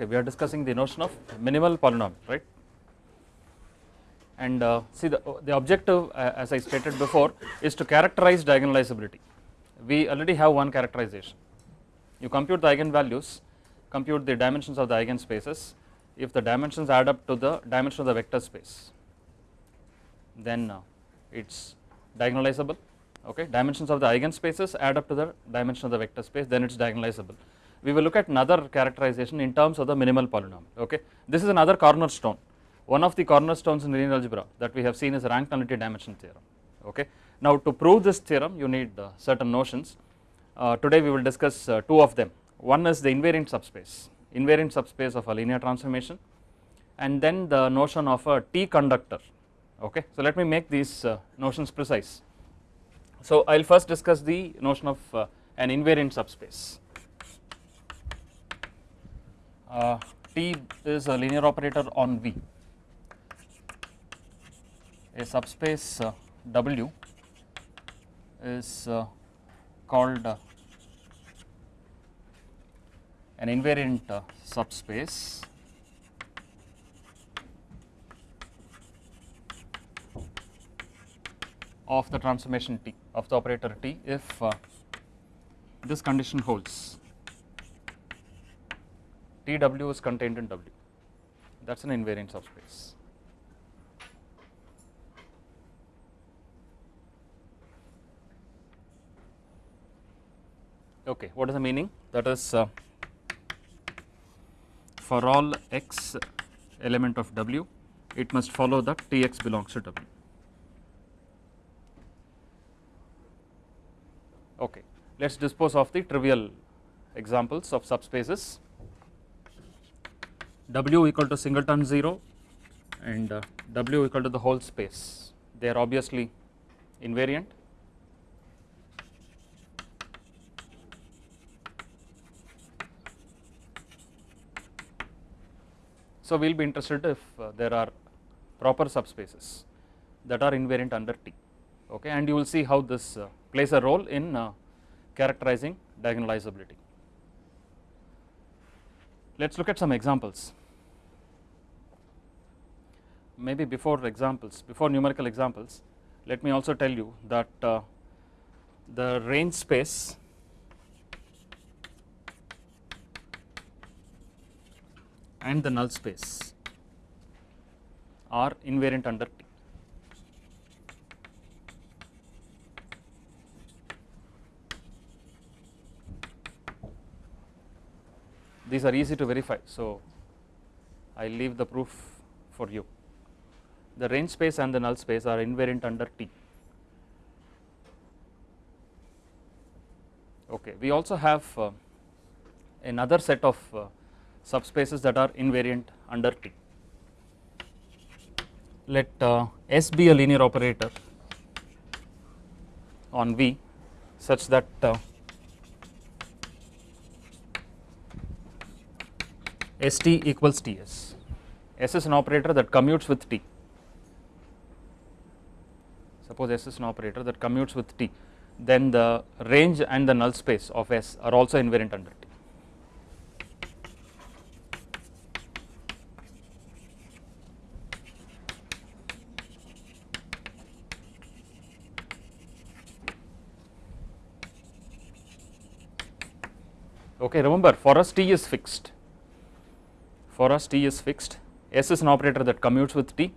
okay we are discussing the notion of minimal polynomial right? And uh, see the, the objective uh, as I stated before is to characterize diagonalizability. We already have one characterization. You compute the eigenvalues compute the dimensions of the eigenspaces. If the dimensions add up to the dimension of the vector space then uh, it is diagonalizable. Okay dimensions of the eigenspaces add up to the dimension of the vector space then it is diagonalizable we will look at another characterization in terms of the minimal polynomial okay? This is another cornerstone one of the cornerstones in linear algebra that we have seen is rank nullity dimension theorem okay? Now to prove this theorem you need uh, certain notions. Uh, today we will discuss uh, two of them. One is the invariant subspace invariant subspace of a linear transformation and then the notion of a T conductor okay? So let me make these uh, notions precise. So I will first discuss the notion of uh, an invariant subspace uh, T is a linear operator on V. A subspace uh, W is uh, called uh, an invariant uh, subspace. Of the transformation T of the operator T if uh, this condition holds TW is contained in W that is an invariant subspace. Okay, what is the meaning? That is uh, for all x element of W, it must follow that Tx belongs to W. Okay, let us dispose of the trivial examples of subspaces. W equal to singleton 0 and uh, W equal to the whole space, they are obviously invariant. So, we will be interested if uh, there are proper subspaces that are invariant under T. Okay? And you will see how this uh, plays a role in characterizing diagonalizability. Let us look at some examples maybe before examples before numerical examples let me also tell you that uh, the range space and the null space are invariant under T. These are easy to verify, so I leave the proof for you. The range space and the null space are invariant under T. Okay, we also have uh, another set of uh, subspaces that are invariant under T. Let uh, S be a linear operator on V such that uh, ST equals TS. S is an operator that commutes with T. Suppose S is an operator that commutes with T, then the range and the null space of S are also invariant under T. Okay, remember for us T is fixed. For us T is fixed. S is an operator that commutes with T,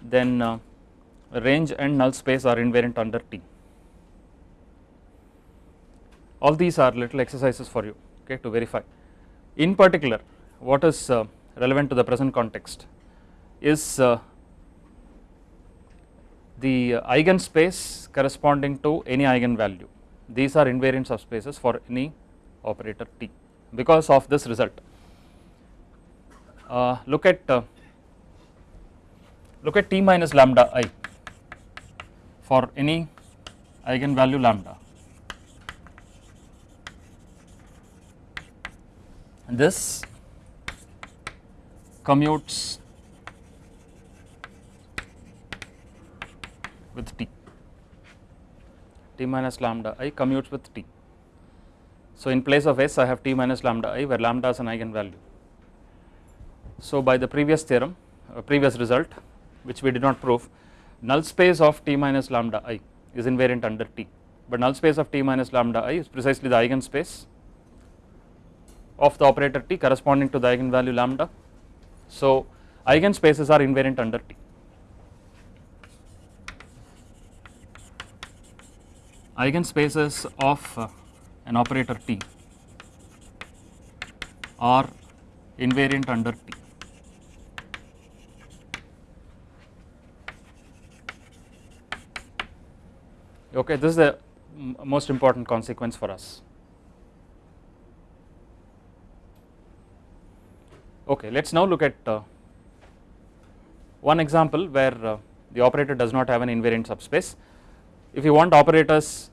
then uh, range and null space are invariant under T. All these are little exercises for you okay, to verify. In particular, what is uh, relevant to the present context is uh, the eigenspace corresponding to any eigenvalue. These are invariant subspaces for any operator T because of this result. Uh, look at uh, look at T minus lambda i for any eigenvalue lambda. This commutes with T, T minus lambda i commutes with T. So, in place of S I have T minus lambda i where lambda is an eigenvalue So by the previous theorem, uh, previous result which we did not prove, null space of t minus lambda i is invariant under T, but null space of T minus lambda i is precisely the eigenspace of the operator T corresponding to the eigenvalue lambda. So eigenspaces are invariant under T. Eigenspaces of uh, an operator T are invariant under T. Okay, this is the most important consequence for us. Okay, let us now look at uh, one example where uh, the operator does not have an invariant subspace. If you want operators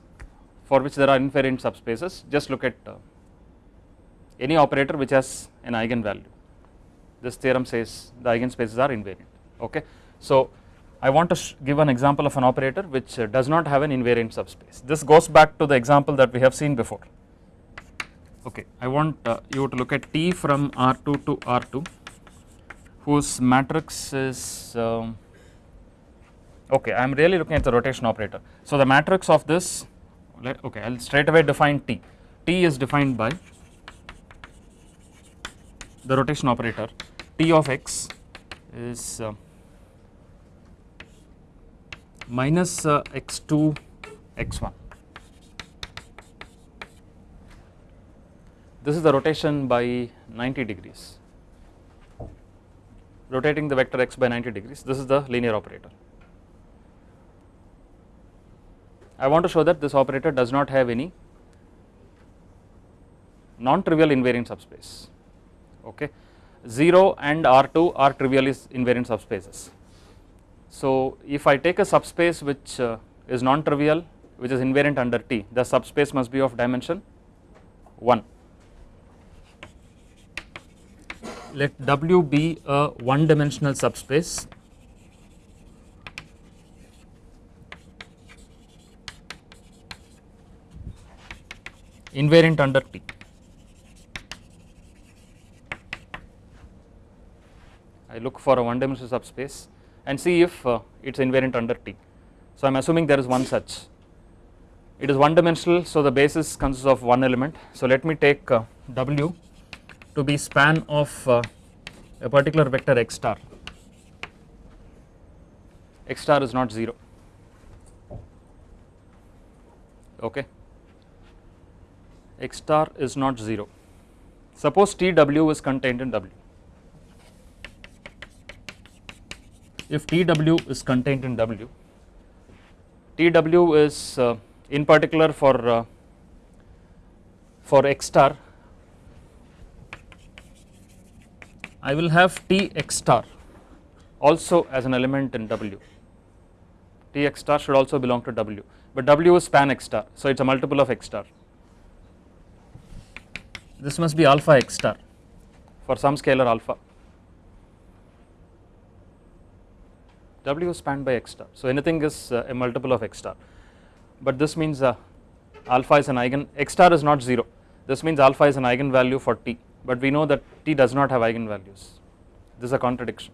for which there are invariant subspaces, just look at uh, any operator which has an eigenvalue. This theorem says the eigenspaces are invariant. Okay, so I want to give an example of an operator which uh, does not have an invariant subspace. This goes back to the example that we have seen before. Okay, I want uh, you to look at T from R2 to R2 whose matrix is um, okay I am really looking at the rotation operator. So the matrix of this okay I will straight away define T. T is defined by the rotation operator T of x is uh, minus uh, x2 x1. This is the rotation by 90 degrees, rotating the vector x by 90 degrees. This is the linear operator. I want to show that this operator does not have any non-trivial invariant subspace. Okay, 0 and R2 are trivially invariant subspaces. So if I take a subspace which uh, is non-trivial which is invariant under T, the subspace must be of dimension 1. Let W be a one dimensional subspace invariant under T. I look for a one dimensional subspace and see if uh, it is invariant under T. So I am assuming there is one such. It is one dimensional, so the basis consists of one element. So let me take uh, W to be span of uh, a particular vector x star. x star is not 0. Okay. x star is not 0. Suppose TW is contained in W. if TW is contained in W, TW is uh, in particular for uh, for x star, I will have T x star also as an element in W. T x star should also belong to W, but W is span x star, so it is a multiple of x star. This must be alpha x star for some scalar alpha. W is spanned by x star. So anything is uh, a multiple of x star, but this means uh, alpha is an eigen x star is not 0. This means alpha is an eigenvalue for t, but we know that t does not have eigenvalues. This is a contradiction.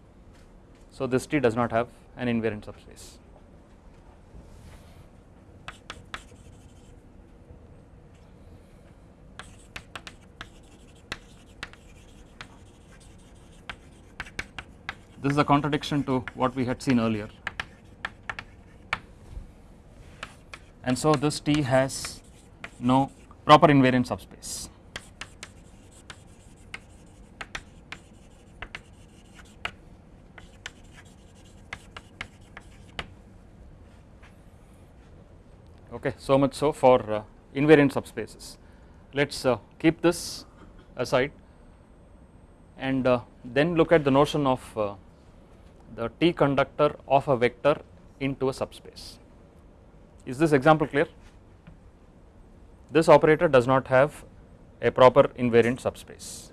So this t does not have an invariant subspace. This is a contradiction to what we had seen earlier. And so this T has no proper invariant subspace. Okay, so much so for uh, invariant subspaces. Let us uh, keep this aside and uh, then look at the notion of uh, the T conductor of a vector into a subspace. Is this example clear? This operator does not have a proper invariant subspace.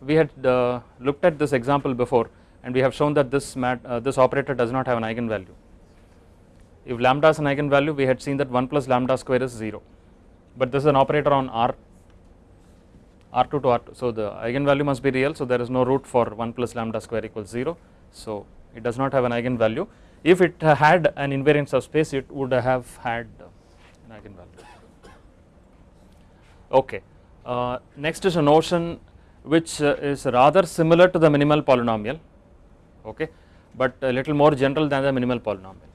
We had uh, looked at this example before and we have shown that this mat, uh, this operator does not have an eigenvalue. If lambda is an eigenvalue we had seen that 1 plus lambda square is 0, but this is an operator on R R2 to R2. So the eigenvalue must be real. So there is no root for 1 plus lambda square equals 0. So it does not have an eigenvalue. If it had an invariant subspace, it would have had an eigenvalue. Okay. Uh, next is a notion which uh, is rather similar to the minimal polynomial, okay, but a little more general than the minimal polynomial.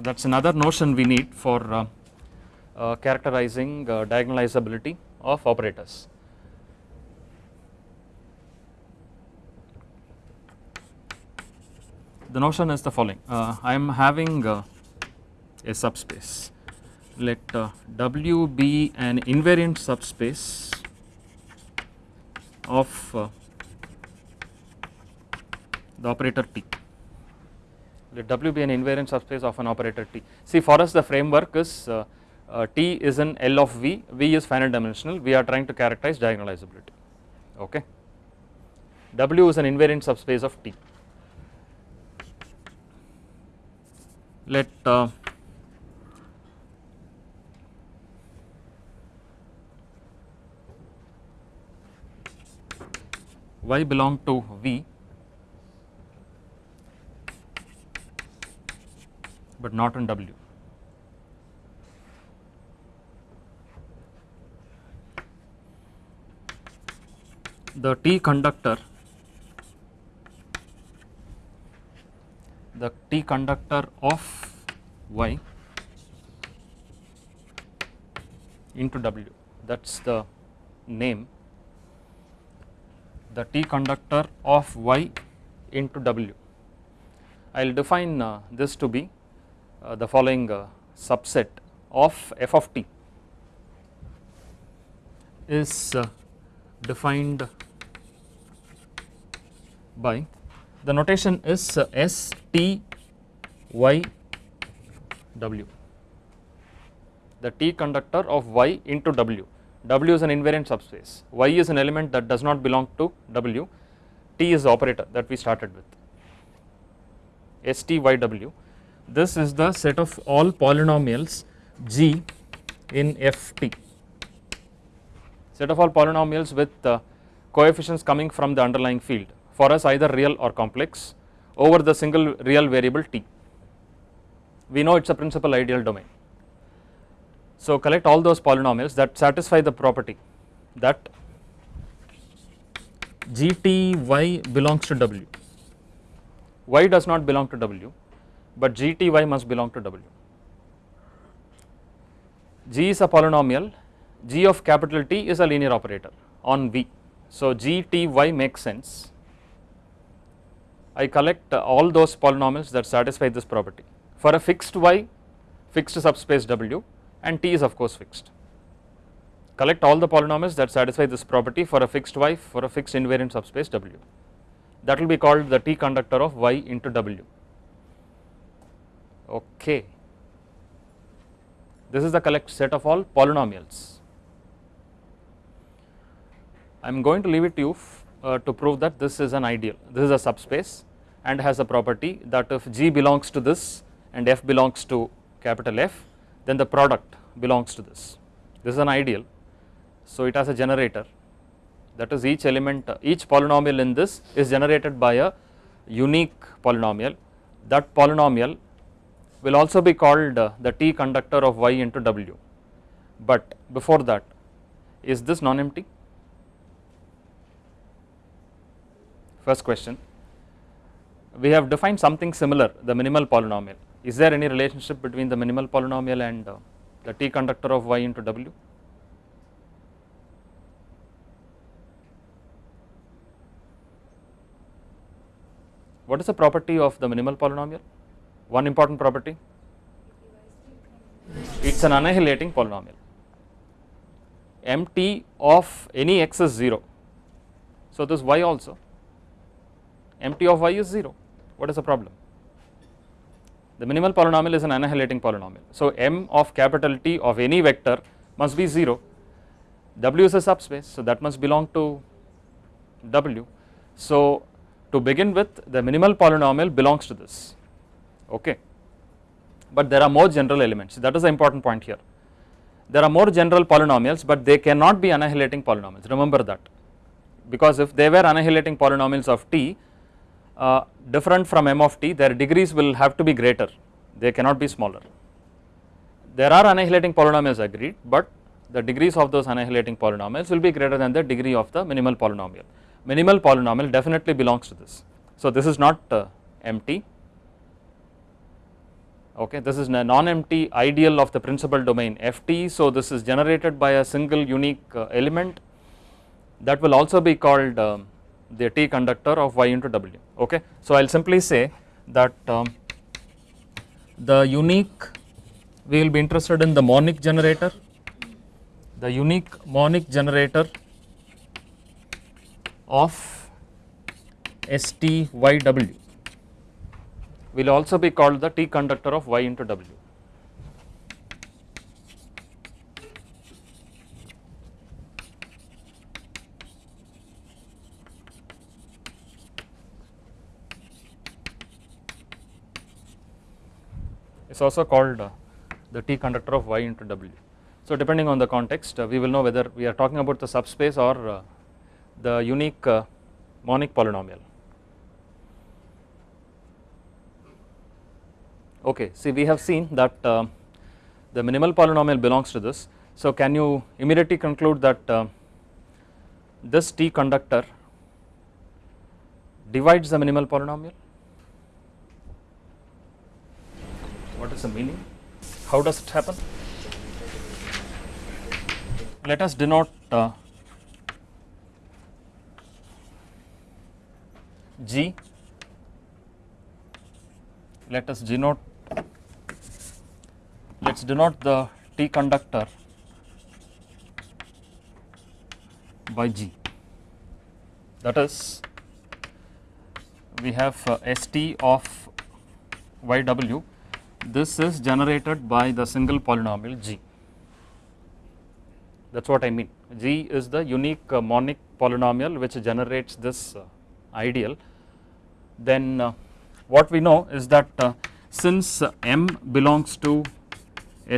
That is another notion we need for uh, uh, characterizing uh, diagonalizability of operators. The notion is the following, uh, I am having uh, a subspace, let uh, W be an invariant subspace of uh, the operator T. Let W be an invariant subspace of an operator T. See for us the framework is uh, uh, T is an L of V, V is finite dimensional, we are trying to characterize diagonalizability, okay. W is an invariant subspace of T. Let uh, y belong to V but not in W. The T conductor. The T conductor of Y into W. That is the name. The T conductor of Y into W. I will define uh, this to be uh, the following uh, subset of f of t is uh, defined by. The notation is uh, S T Y W. The T conductor of Y into W. W is an invariant subspace, Y is an element that does not belong to W, T is the operator that we started with. S T Y W. This is the set of all polynomials G in F T, set of all polynomials with uh, coefficients coming from the underlying field for us either real or complex over the single real variable T. We know it is a principal ideal domain. So collect all those polynomials that satisfy the property that GTY belongs to W. Y does not belong to W, but GTY must belong to W. G is a polynomial, G of capital T is a linear operator on V. So GTY makes sense. I collect all those polynomials that satisfy this property. For a fixed Y, fixed subspace W, and t is of course fixed. Collect all the polynomials that satisfy this property for a fixed y for a fixed invariant subspace w. That will be called the t conductor of y into w. Okay. This is the collect set of all polynomials. I am going to leave it to you uh, to prove that this is an ideal. This is a subspace and has a property that if G belongs to this and F belongs to capital F, then the product belongs to this. This is an ideal. So it has a generator. That is each element each polynomial in this is generated by a unique polynomial. That polynomial will also be called the T conductor of y into w. But before that is this non-empty? First question we have defined something similar the minimal polynomial is there any relationship between the minimal polynomial and uh, the T conductor of y into w? What is the property of the minimal polynomial? One important property, it is an annihilating polynomial. MT of any x is 0. So, this y also, MT of y is 0. What is the problem? the minimal polynomial is an annihilating polynomial. So m of capital T of any vector must be 0, W is a subspace, so that must belong to W. So to begin with the minimal polynomial belongs to this, okay. But there are more general elements that is the important point here. there are more general polynomials but they cannot be annihilating polynomials remember that because if they were annihilating polynomials of t uh, different from m of t their degrees will have to be greater they cannot be smaller. There are annihilating polynomials agreed but the degrees of those annihilating polynomials will be greater than the degree of the minimal polynomial. Minimal polynomial definitely belongs to this. So this is not uh, empty okay this is a non-empty ideal of the principal domain ft so this is generated by a single unique uh, element that will also be called um, the T conductor of y into w okay. So I will simply say that um, the unique we will be interested in the monic generator the unique monic generator of STYW will also be called the T conductor of y into w. is also called uh, the T conductor of y into w. So depending on the context uh, we will know whether we are talking about the subspace or uh, the unique monic polynomial. Okay, see we have seen that uh, the minimal polynomial belongs to this. So can you immediately conclude that uh, this T conductor divides the minimal polynomial? What is the meaning? How does it happen? Let us denote uh, G. Let us denote. Let us denote the T conductor by G. That is, we have uh, ST of YW this is generated by the single polynomial g. That is what I mean. G is the unique uh, monic polynomial which generates this uh, ideal. Then uh, what we know is that uh, since m belongs to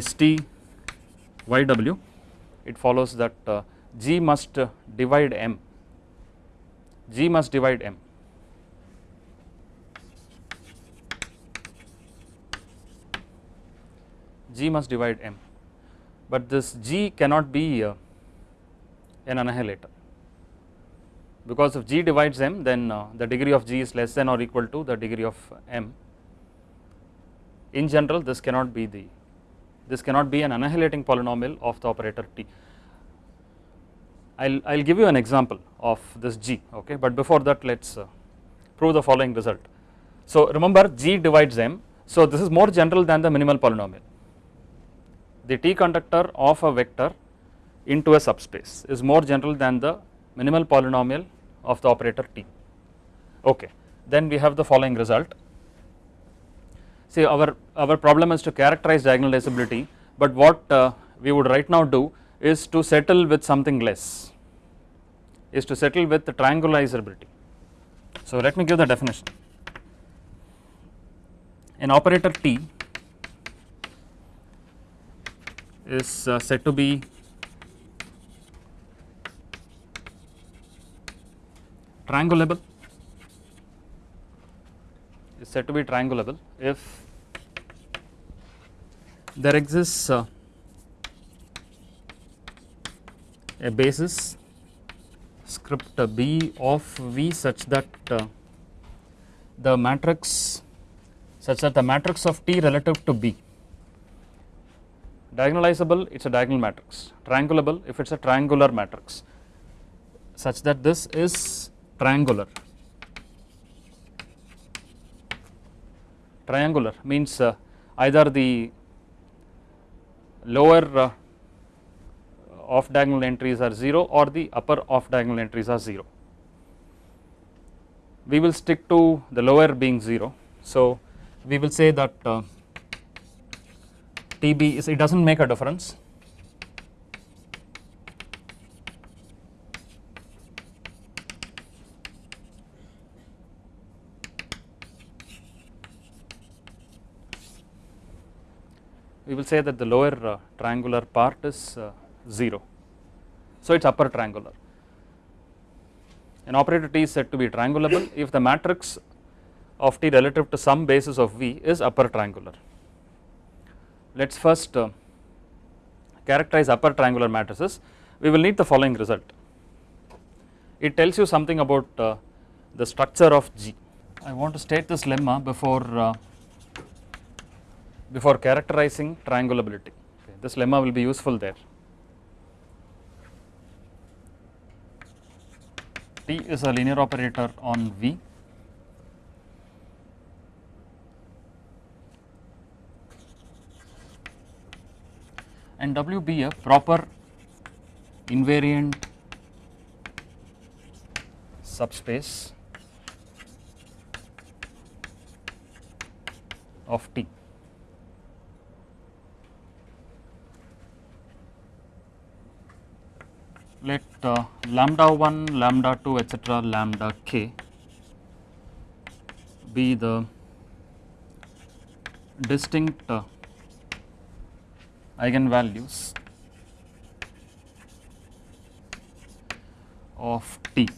st yw it follows that uh, g must divide m. G must divide m G must divide M, but this G cannot be uh, an annihilator because if G divides M then uh, the degree of G is less than or equal to the degree of M. In general this cannot be the this cannot be an annihilating polynomial of the operator T. I will I will give you an example of this G okay but before that let us uh, prove the following result. So remember G divides M so this is more general than the minimal polynomial the T conductor of a vector into a subspace is more general than the minimal polynomial of the operator T. Okay. Then we have the following result. See our, our problem is to characterize diagonalizability but what uh, we would right now do is to settle with something less is to settle with the triangularizability. So let me give the definition. An operator T is uh, said to be triangulable. Is said to be triangulable if there exists uh, a basis script b of v such that uh, the matrix such that the matrix of t relative to b diagonalizable it is a diagonal matrix, triangulable if it is a triangular matrix such that this is triangular. Triangular means uh, either the lower uh, off diagonal entries are 0 or the upper off diagonal entries are 0. We will stick to the lower being 0. So, we will say that uh, TB is it does not make a difference. we will say that the lower uh, triangular part is uh, 0. So, it is upper triangular. An operator T is said to be triangulable if the matrix of T relative to some basis of V is upper triangular. Let us first uh, characterize upper triangular matrices. We will need the following result. It tells you something about uh, the structure of G. I want to state this lemma before uh, before characterizing triangulability. Okay. This lemma will be useful there. T is a linear operator on V. and W be a proper invariant subspace of T. Let uh, lambda 1, lambda 2 etc. lambda k be the distinct uh, eigenvalues of T.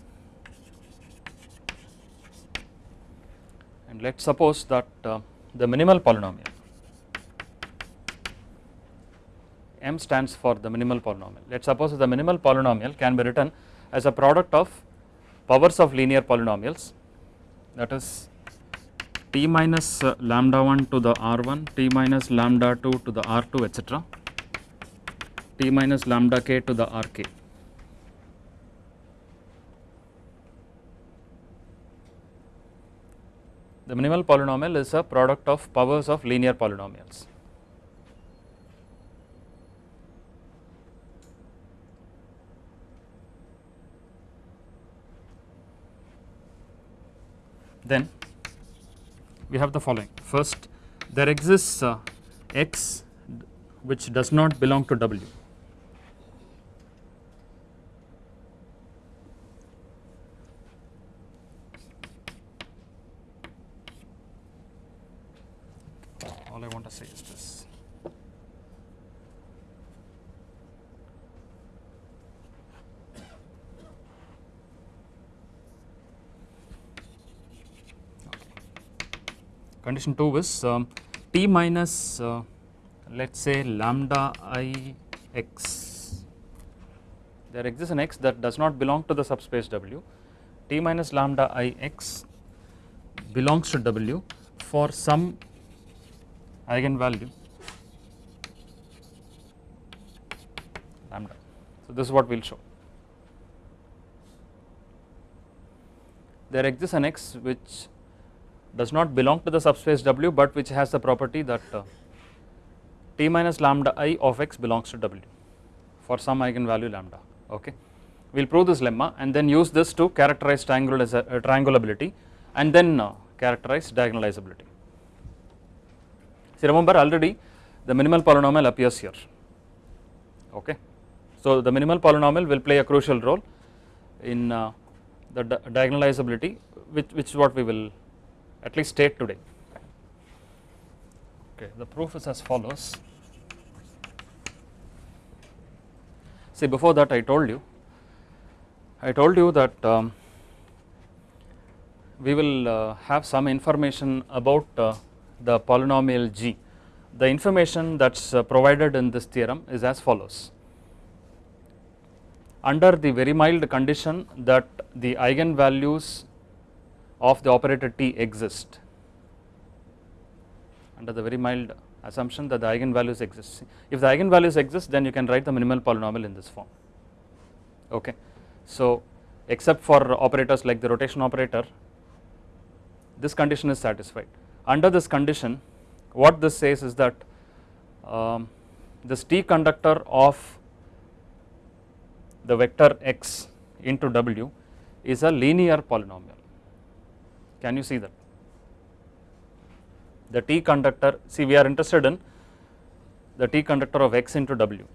And let us suppose that uh, the minimal polynomial m stands for the minimal polynomial. Let us suppose the minimal polynomial can be written as a product of powers of linear polynomials that is t minus uh, lambda 1 to the r1, t minus lambda 2 to the r2 etc, t minus lambda k to the rk. The minimal polynomial is a product of powers of linear polynomials. Then we have the following. First, there exists uh, x which does not belong to W. All I want to say is this. Condition 2 is um, t minus uh, let us say lambda i x. There exists an x that does not belong to the subspace W. t minus lambda i x belongs to W for some eigenvalue lambda. So, this is what we will show. There exists an x which does not belong to the subspace W, but which has the property that uh, t minus lambda i of x belongs to W for some eigenvalue lambda. Okay. We will prove this lemma and then use this to characterize uh, triangulability and then uh, characterize diagonalizability. See remember already the minimal polynomial appears here. Okay. So the minimal polynomial will play a crucial role in uh, the di diagonalizability which, which is what we will at least state today. Okay, the proof is as follows. See before that I told you, I told you that um, we will uh, have some information about uh, the polynomial g. The information that is uh, provided in this theorem is as follows. Under the very mild condition that the eigenvalues of the operator t exist under the very mild assumption that the eigenvalues exist. If the eigenvalues exist then you can write the minimal polynomial in this form okay. So except for operators like the rotation operator this condition is satisfied. Under this condition what this says is that um, this t conductor of the vector x into w is a linear polynomial can you see that? The T conductor, see we are interested in the T conductor of x into w.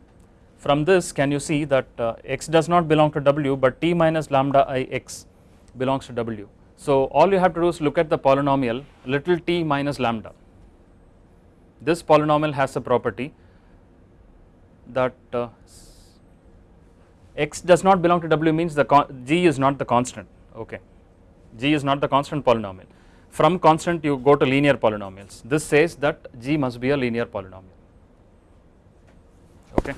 From this can you see that uh, x does not belong to w but T minus lambda i x belongs to w. So all you have to do is look at the polynomial little t minus lambda this polynomial has a property that uh, x does not belong to w means the g is not the constant okay g is not the constant polynomial. From constant you go to linear polynomials. This says that g must be a linear polynomial. Okay?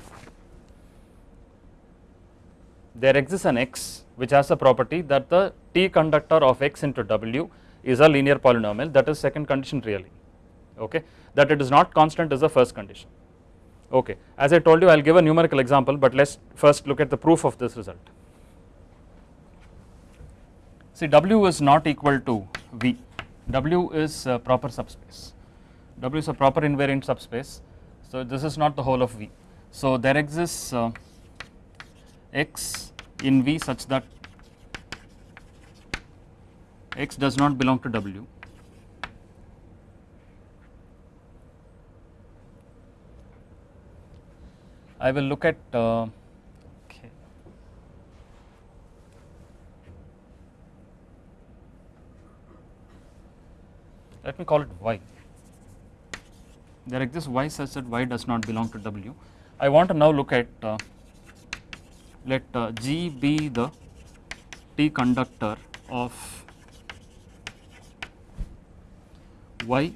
There exists an x which has a property that the t conductor of x into w is a linear polynomial. That is second condition really. Okay? That it is not constant is the first condition. Okay? As I told you I will give a numerical example but let us first look at the proof of this result see w is not equal to v. W is a proper subspace. W is a proper invariant subspace. So this is not the whole of v. So there exists uh, x in v such that x does not belong to w. I will look at uh, let me call it y there exists y such that y does not belong to w I want to now look at uh, let uh, G be the T conductor of Y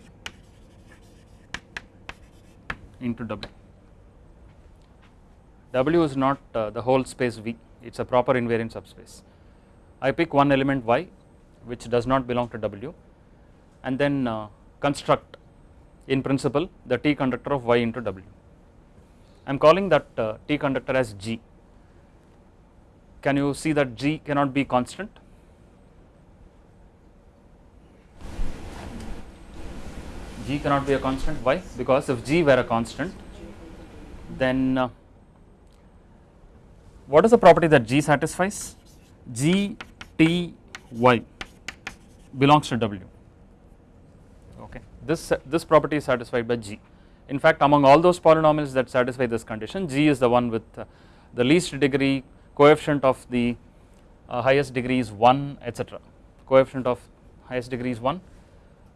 into W. W is not uh, the whole space V, it is a proper invariant subspace. I pick one element Y which does not belong to W and then uh, construct in principle the T conductor of Y into W. I am calling that uh, T conductor as G can you see that G cannot be constant? G cannot be a constant, why? Because if G were a constant, then uh, what is the property that G satisfies? G T Y belongs to W. This, this property is satisfied by G. In fact, among all those polynomials that satisfy this condition, G is the one with uh, the least degree coefficient of the uh, highest degree is 1 etc coefficient of highest degree is 1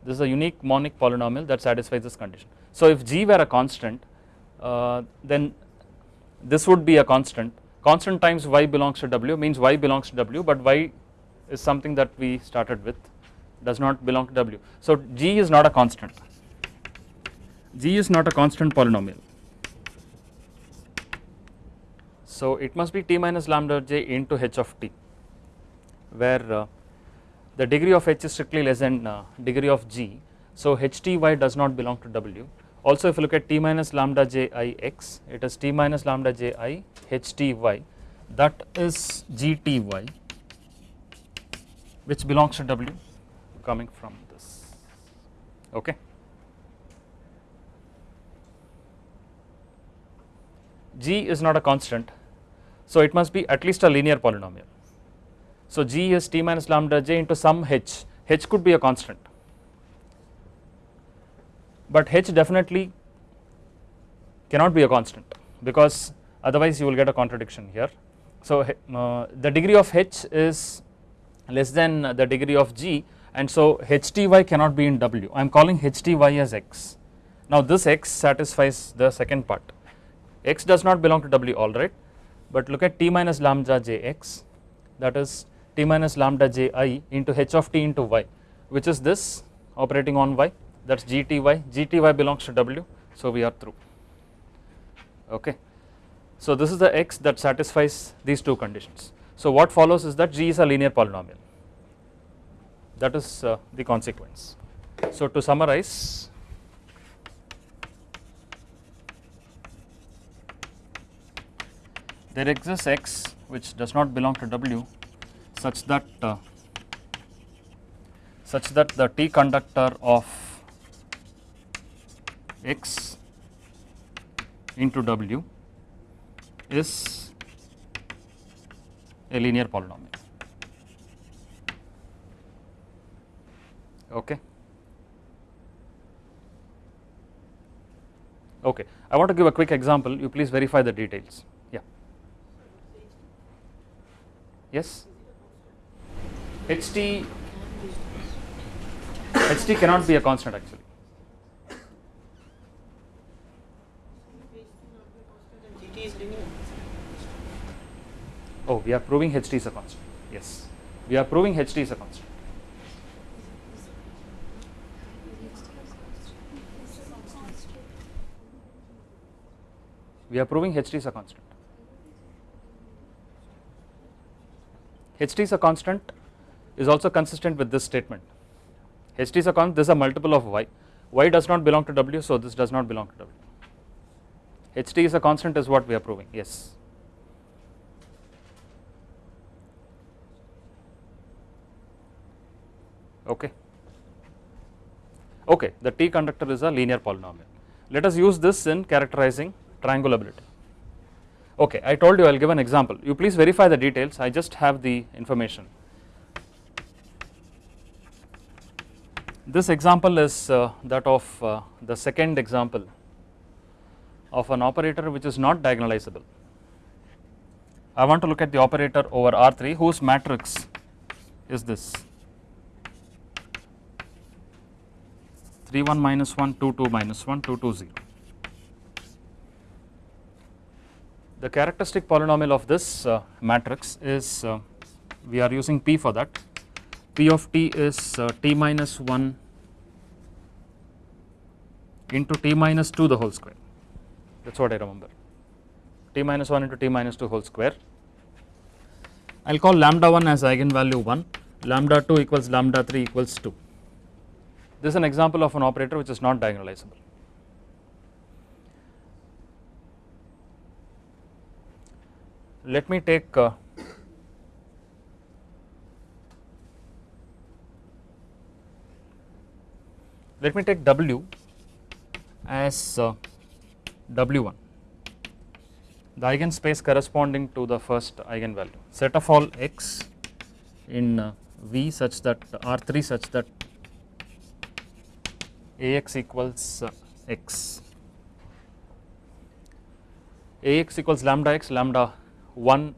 this is a unique monic polynomial that satisfies this condition. So if g were a constant uh, then this would be a constant constant times y belongs to w means y belongs to w but y is something that we started with does not belong to w. So g is not a constant. G is not a constant polynomial. So it must be t minus lambda j into h of t where uh, the degree of h is strictly less than uh, degree of g. So hty does not belong to w. Also if you look at t minus lambda j i x it is t minus lambda j i hty that is gty which belongs to w coming from this okay g is not a constant so it must be at least a linear polynomial. So g is t minus lambda j into some h, h could be a constant, but h definitely cannot be a constant because otherwise you will get a contradiction here. So uh, the degree of h is less than the degree of g and so hty cannot be in w, I am calling hty as x. Now this x satisfies the second part, x does not belong to w alright but look at t minus lambda jx that is t minus lambda ji into h of t into y which is this operating on y that is gty, gty belongs to w so we are through okay. So this is the x that satisfies these two conditions. So what follows is that g is a linear polynomial that is uh, the consequence. So to summarize there exists x which does not belong to W such that uh, such that the T conductor of x into W is a linear polynomial okay. Okay, I want to give a quick example. You please verify the details. Yeah. Yes. HT. HT cannot be a constant actually. Oh, we are proving HT is a constant. Yes, we are proving HT is a constant. We are proving ht is a constant. ht is a constant is also consistent with this statement. ht is a constant, this is a multiple of y. y does not belong to w, so this does not belong to w. ht is a constant is what we are proving, yes. Okay. Okay, the T conductor is a linear polynomial. Let us use this in characterizing triangulability. Okay, I told you I will give an example. You please verify the details, I just have the information. This example is uh, that of uh, the second example of an operator which is not diagonalizable. I want to look at the operator over R3 whose matrix is this 3 1 minus 1 2 2 minus 1 2 2 0. The characteristic polynomial of this uh, matrix is uh, we are using P for that. P of t is uh, t minus 1 into t minus 2 the whole square. That is what I remember. T minus 1 into t minus 2 whole square. I will call lambda 1 as eigenvalue 1 lambda 2 equals lambda 3 equals 2 this is an example of an operator which is not diagonalizable. Let me take uh, let me take W as uh, W1 the eigenspace corresponding to the first eigenvalue. Set of all x in uh, V such that R3 such that Ax equals uh, x. Ax equals lambda x lambda 1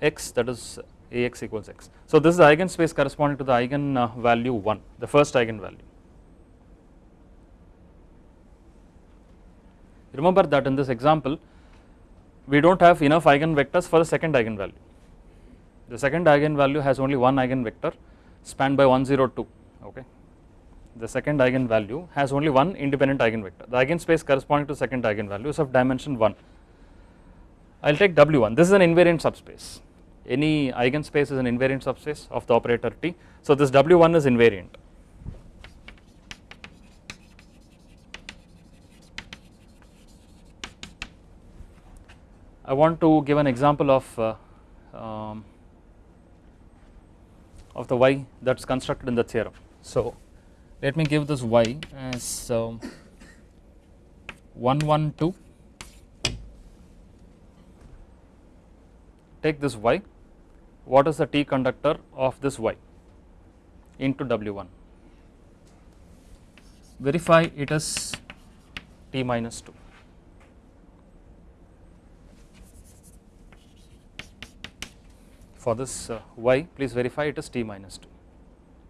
x that is Ax equals x. So this is the eigenspace corresponding to the eigen uh, value 1 the first eigenvalue. Remember that in this example we do not have enough eigenvectors for the second eigenvalue. The second eigenvalue has only one eigenvector spanned by 102 okay. The second eigenvalue has only one independent eigenvector. The eigenspace corresponding to second eigenvalue is of dimension 1. I will take W1 this is an invariant subspace any eigenspace is an invariant subspace of the operator T. So this W1 is invariant. I want to give an example of uh, um, of the y that is constructed in the theorem. So let me give this y as um, 112 take this y what is the T conductor of this y into W1 verify it is T minus 2 for this uh, y please verify it is t minus 2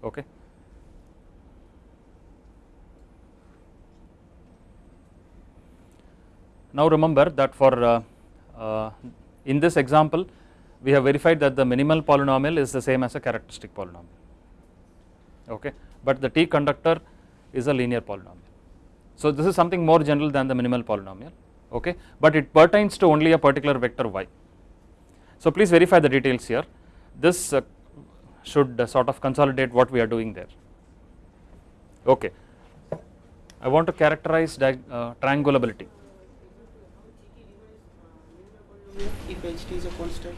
okay. Now remember that for uh, uh, in this example we have verified that the minimal polynomial is the same as a characteristic polynomial okay but the t conductor is a linear polynomial. So this is something more general than the minimal polynomial okay but it pertains to only a particular vector y so please verify the details here this uh, should uh, sort of consolidate what we are doing there okay. I want to characterize uh, triangulability. If ht is a constant.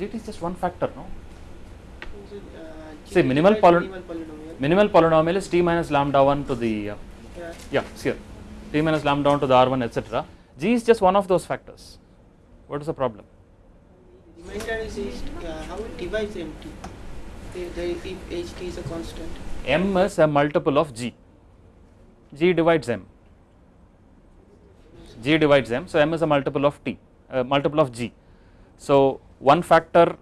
Gt is just one factor no. Uh, See, minimal poly- minimal polynomial. Minimal polynomial is t minus lambda 1 to the uh, Yeah. yeah here t minus lambda 1 to the r1 etc. g is just one of those factors. What is the problem? Remainder is, uh, how it divides mt. The, if ht is a constant. m is a multiple of g. g divides m. g divides m. So m is a multiple of t, uh, multiple of g. So one factor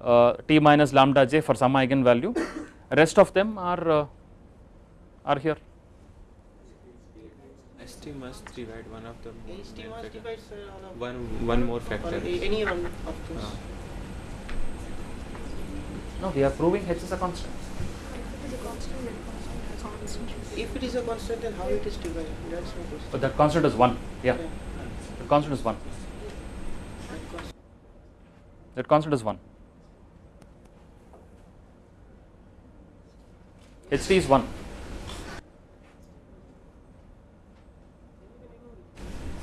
uh, t minus lambda j for some eigenvalue. Rest of them are uh, are here. HT must divide one of the HT main must divide sir, one one more factor. any one of those. Ah. No, we are proving h is a constant. If it is a constant, then how it is divided? That's my question. But that constant is 1. Yeah, Yeah. the constant is 1. That constant. Is 1. ht is 1.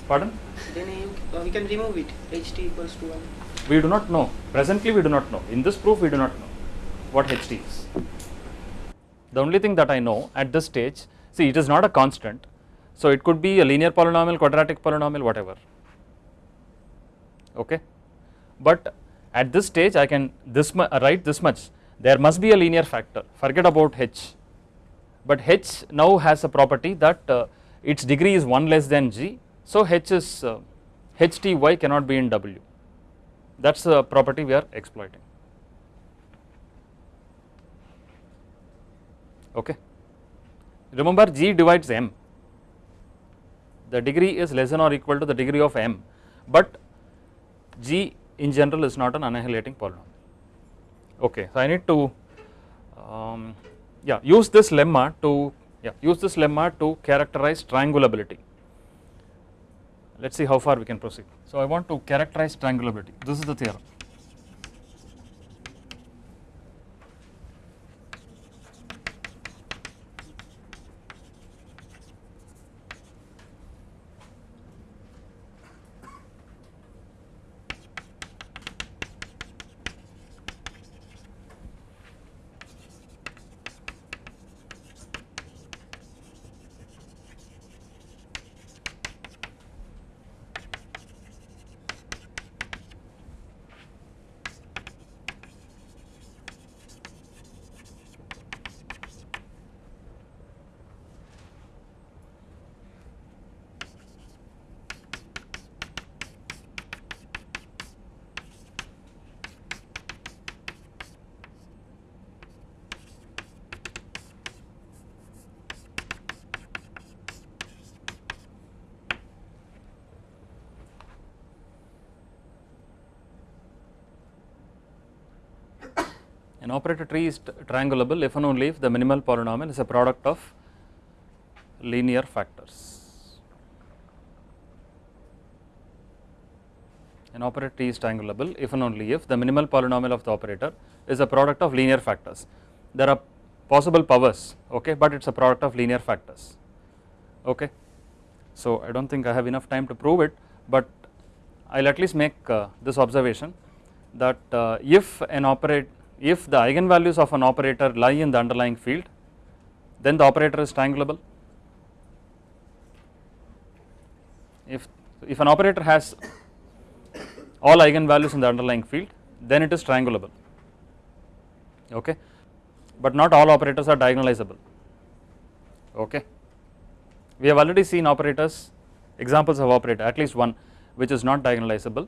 Pardon? Then you, we can remove it. ht equals to 1. We do not know. Presently, we do not know. In this proof, we do not know what ht is. The only thing that I know at this stage, see, it is not a constant. So, it could be a linear polynomial, quadratic polynomial, whatever. Okay. But at this stage, I can this uh, write this much. There must be a linear factor. Forget about h. But h now has a property that uh, its degree is 1 less than g. So, h is uh, hty cannot be in w. That is a property we are exploiting. Okay. Remember G divides M. The degree is less than or equal to the degree of M, but G in general is not an annihilating polynomial. Okay, so I need to um, yeah use this lemma to yeah use this lemma to characterize triangulability. Let us see how far we can proceed. So I want to characterize triangulability. This is the theorem. An operator T is triangulable if and only if the minimal polynomial is a product of linear factors. An operator T is triangulable if and only if the minimal polynomial of the operator is a product of linear factors. There are possible powers, okay, but it is a product of linear factors. Okay. So, I do not think I have enough time to prove it, but I will at least make uh, this observation that uh, if an operate if the eigenvalues of an operator lie in the underlying field then the operator is triangulable if if an operator has all eigenvalues in the underlying field then it is triangulable okay? But not all operators are diagonalizable. Okay? We have already seen operators examples of operator at least one which is not diagonalizable.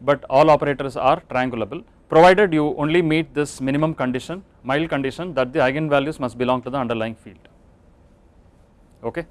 But all operators are triangulable provided you only meet this minimum condition mild condition that the eigenvalues must belong to the underlying field. Okay